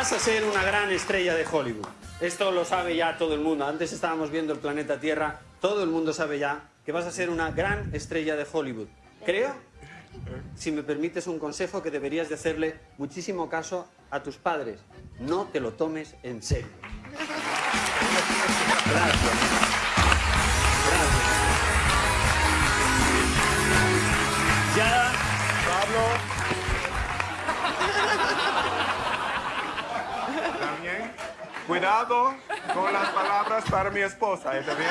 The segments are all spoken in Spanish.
vas a ser una gran estrella de Hollywood. Esto lo sabe ya todo el mundo. Antes estábamos viendo el planeta Tierra. Todo el mundo sabe ya que vas a ser una gran estrella de Hollywood. Creo, si me permites un consejo, que deberías de hacerle muchísimo caso a tus padres. No te lo tomes en serio. Gracias. Gracias. Ya, Pablo. Cuidado con las palabras para mi esposa, ¿está bien?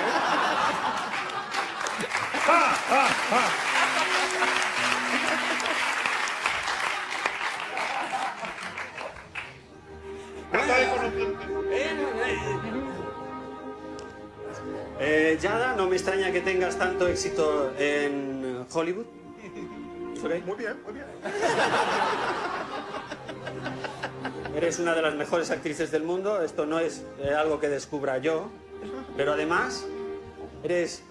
Eh, Yada, no me extraña que tengas tanto éxito en Hollywood. ¿Ok? Muy bien, muy bien. Eres una de las mejores actrices del mundo. Esto no es eh, algo que descubra yo. Pero además, eres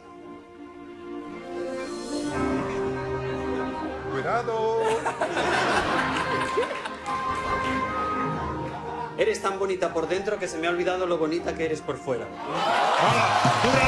Cuidado. Eres tan bonita por dentro que se me ha olvidado lo bonita que eres por fuera. ¡Dura